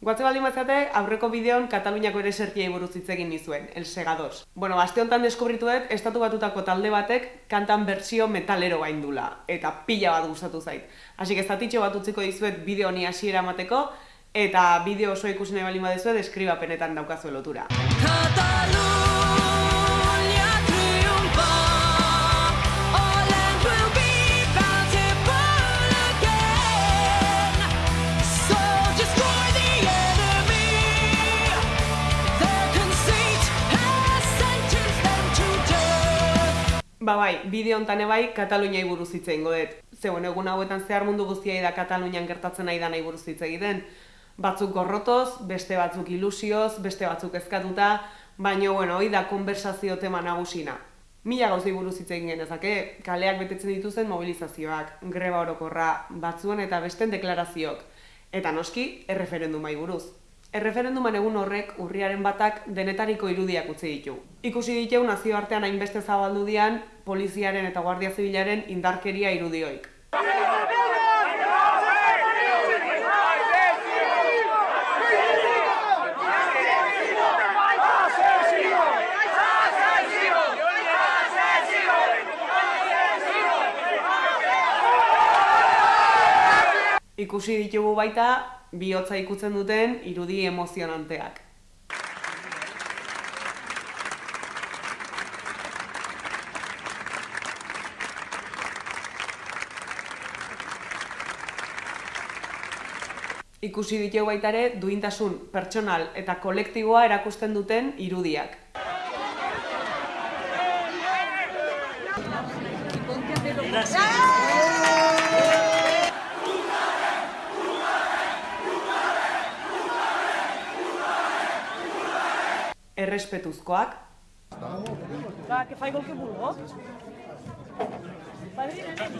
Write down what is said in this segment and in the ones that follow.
Guatze baldin bazate, aurreko bideon Kataluniako ere sertiei buruz hitz egin nizuen, El Segados. Bueno, aste honetan deskubrituet, estatu batutako talde batek kantan bertsio metalero gaindula, eta pila bat gustatu zait. Así que estatitxo bat utziko dizuet bideo honi hasiera emateko, eta bideo oso ikusi nahi baldin badezuet, deskribapenetan daukazu lotura. Catalunya Ba bai, bideo honetan ebai Kataluniai buruz hitz egingo dut. Zeuen egun hauetan zehar mundu guztiai da Katalunian gertatzen nahi da nahi buruz hitz egiten. Batzuk gorrotoz, beste batzuk ilusioz, beste batzuk ezkatuta, baina bueno, hoi da konversazio tema nagusina. Mila gauzei buruz hitz egin genezake, kaleak betetzen dituzten mobilizazioak, greba orokorra, batzuen eta besten deklarazioak. Eta noski, erreferendumai buruz. Erreferenduman egun horrek urriaren batak denetariko irudiak utzi ditu. Ikusi ditu nazioartean hainbeste zabaldu dian poliziaren eta guardia zibilaren indarkeria irudioik. Ikusi ditugu baita bihotza ikutzen duten irudi emozionanteak. Ikusi ditugu baita ere duintasun pertsonal eta kolektiboa erakusten duten irudiak. Errespetuzkoak, Va, que faigo el que vulgo. Padrina, nen.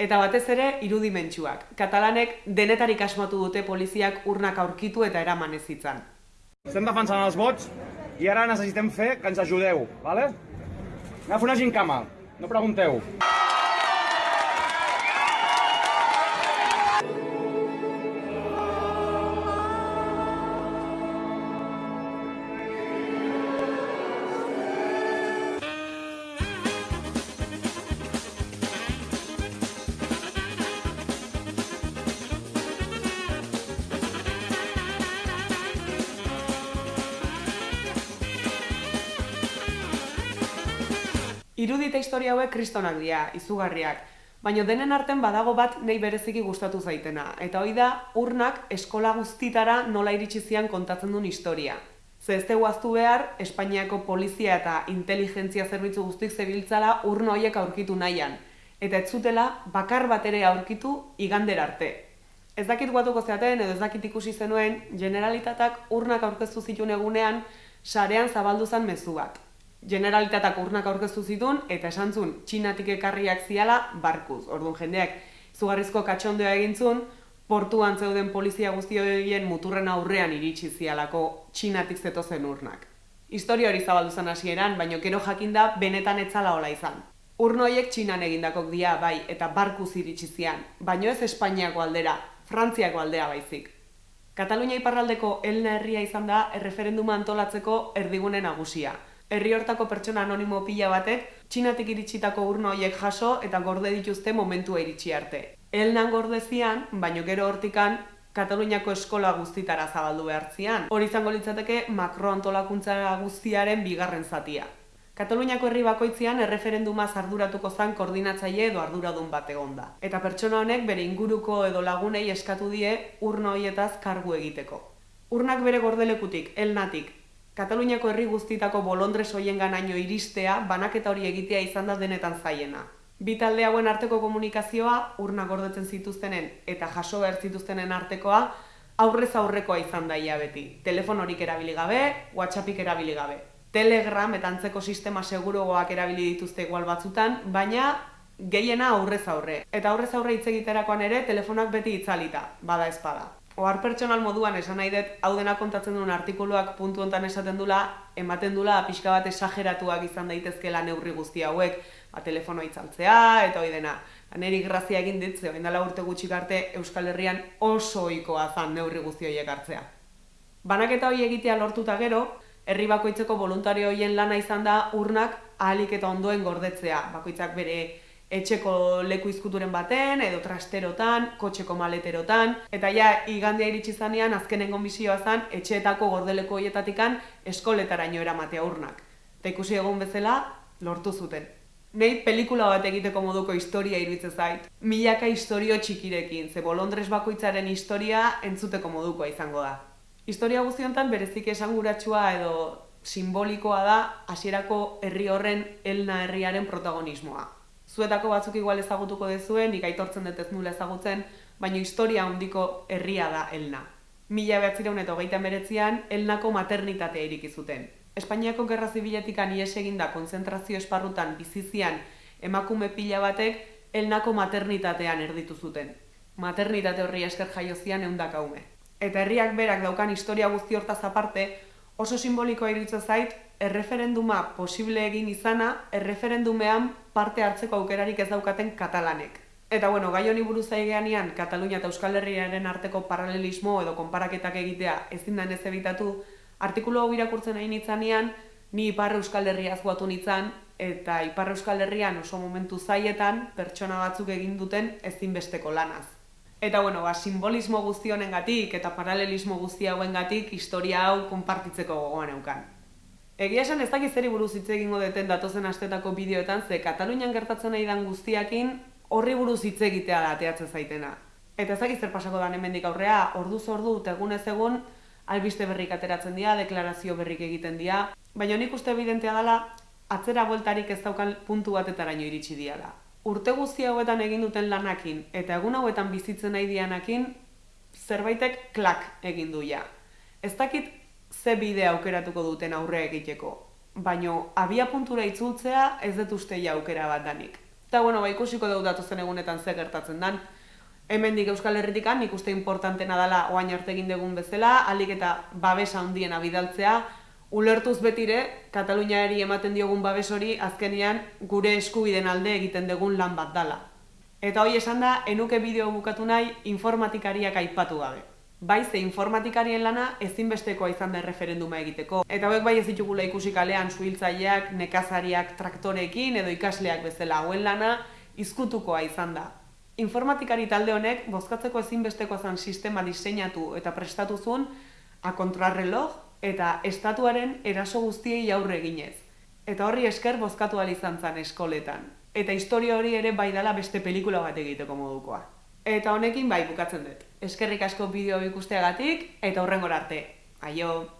Eta batez ere irudimentsuak. Katalanek denetarik asmatu dute poliziak urnak aurkitu eta eraman ez zitzan. Estem defensant els vots i ara necessitem fer que ens ajudeu, vale? Anem a una gincama, no pregunteu. Irudi eta historia hauek kristonak dira, izugarriak. Baina denen arten badago bat nei bereziki gustatu zaitena. Eta hoi da, urnak eskola guztitara nola iritsi zian kontatzen duen historia. Ze ez dugu ahaztu behar, Espainiako polizia eta inteligentzia zerbitzu guztik zebiltzala urno horiek aurkitu nahian. Eta ez zutela bakar bat ere aurkitu igander arte. Ez dakit guatuko zeaten edo ez dakit ikusi zenuen, generalitatak urnak aurkeztu zituen egunean, sarean zabaldu zen mezu bat. Generalitatak urnak aurkeztu zituen eta esan zuen txinatik ekarriak ziala barkuz. Orduan jendeak zugarrizko katxondoa egin zuen, portuan zeuden polizia guzti horien muturren aurrean iritsi zialako txinatik zetozen urnak. Historia hori zabaldu zen hasieran, baina gero jakinda benetan etzala hola izan. Urno horiek txinan egindakok dia bai eta barkuz iritsi zian, baino ez Espainiako aldera, Frantziako aldea baizik. Katalunia iparraldeko Elna herria izan da erreferenduma antolatzeko erdigune nagusia. Herri hortako pertsona anonimo pila batek txinatik iritsitako urno horiek jaso eta gorde dituzte momentua iritsi arte. Elnan gordezian, baino gero hortikan Kataluniako eskola guztitara zabaldu behartzian. Hori izango litzateke makro antolakuntza guztiaren bigarren zatia. Kataluniako herri bakoitzean erreferenduma arduratuko zan koordinatzaile edo arduradun bat egonda. Eta pertsona honek bere inguruko edo lagunei eskatu die urno hoietaz kargu egiteko. Urnak bere gordelekutik, elnatik, Kataluniako herri guztitako bolondres hoien ganaino iristea, banaketa hori egitea izan da denetan zaiena. Bi talde hauen arteko komunikazioa, urna gordetzen zituztenen eta jaso behar zituztenen artekoa, aurrez aurrekoa izan daia beti. Telefonorik erabili gabe, WhatsAppik erabili gabe. Telegram eta antzeko sistema segurugoak erabili dituzte igual batzutan, baina gehiena aurrez aurre. Eta aurrez aurre hitz egiterakoan ere telefonak beti itzalita, bada espada. Ohar pertsonal moduan esan nahi dut, hau dena kontatzen duen artikuluak puntu hontan esaten dula, ematen dula pixka bat esageratuak izan daitezkela neurri guzti hauek, ba, telefono itzaltzea eta hoi dena. Aneri grazia egin dit, ze dela urte gutxik arte Euskal Herrian oso ohikoa zan neurri guzti horiek hartzea. Banaketa hori egitea lortuta gero, herri bakoitzeko voluntario hoien lana izan da urnak ahalik eta ondoen gordetzea. Bakoitzak bere etxeko leku izkuturen baten, edo trasterotan, kotxeko maleterotan, eta ja, igandea iritsi zanean, azkenengo misioa zan, etxeetako gordeleko hoietatikan eskoletaraino eramatea urnak. Eta ikusi egun bezala, lortu zuten. Nei pelikula bat egiteko moduko historia iruditzen zait. Milaka historio txikirekin, ze bolondres bakoitzaren historia entzuteko modukoa izango da. Historia guztiontan berezik esanguratsua edo simbolikoa da hasierako herri horren elna herriaren protagonismoa. Zuetako batzuk igual ezagutuko dezue, nik aitortzen dut ez nula ezagutzen, baina historia handiko herria da elna. Mila behatzireun eta hogeita meretzian, elnako maternitatea iriki zuten. Espainiako gerra zibiletik ies eginda konzentrazio esparrutan bizizian emakume pila batek elnako maternitatean erditu zuten. Maternitate horri esker jaio zian eundaka ume. Eta herriak berak daukan historia guzti hortaz aparte, oso simbolikoa iruditzen zait, erreferenduma posible egin izana, erreferendumean parte hartzeko aukerarik ez daukaten katalanek. Eta bueno, gai honi buruz aigeanian, Katalunia eta Euskal Herriaren arteko paralelismo edo konparaketak egitea ezin da ez ebitatu, artikulu hau irakurtzen nahi nitzanean, ni Ipar Euskal Herriaz guatu nitzan, eta Ipar Euskal Herrian oso momentu zaietan pertsona batzuk egin duten ezinbesteko lanaz. Eta bueno, ba, simbolismo guzti honengatik eta paralelismo guzti hauengatik historia hau konpartitzeko gogoan eukan. Egia esan ez dakit zeri buruz hitz egingo deten datozen astetako bideoetan, ze Katalunian gertatzen nahi dan guztiakin horri buruz hitz egitea da ateatzen zaitena. Eta ez dakit zer pasako dan hemendik aurrea, orduz ordu eta egunez egun albiste berrik ateratzen dira, deklarazio berrik egiten dira, baina nik uste evidentea dela atzera bueltarik ez daukan puntu batetaraino iritsi diala. Urte guzti hauetan egin duten lanakin eta egun hauetan bizitzen nahi dianakin zerbaitek klak egin du ja. Ez dakit ze bide aukeratuko duten aurre egiteko, baino abia puntura itzultzea ez dut uste ja aukera bat danik. Eta bueno, ba, ikusiko dugu datozen egunetan ze gertatzen dan. Hemendik Euskal Herritikan nik uste importantena dela oain arte egin dugun bezala, alik eta babesa handiena bidaltzea, ulertuz betire, Kataluniari ematen diogun babes hori azkenean gure eskubiden alde egiten dugun lan bat dala. Eta hoi esan da, enuke bideo bukatu nahi informatikariak aipatu gabe. Bai, ze informatikarien lana ezinbestekoa izan da referenduma egiteko. Eta hauek bai ez ditugula ikusi kalean suhiltzaileak, nekazariak traktorekin edo ikasleak bezala hauen lana izkutukoa izan da. Informatikari talde honek bozkatzeko ezinbestekoa zen sistema diseinatu eta prestatu zuen a kontrarreloj eta estatuaren eraso guztiei aurre eginez. Eta horri esker bozkatu izan zen eskoletan. Eta historia hori ere bai dela beste pelikula bat egiteko modukoa. Eta honekin bai bukatzen dut. Eskerrik asko bideo ikusteagatik eta hurrengora arte. Aio!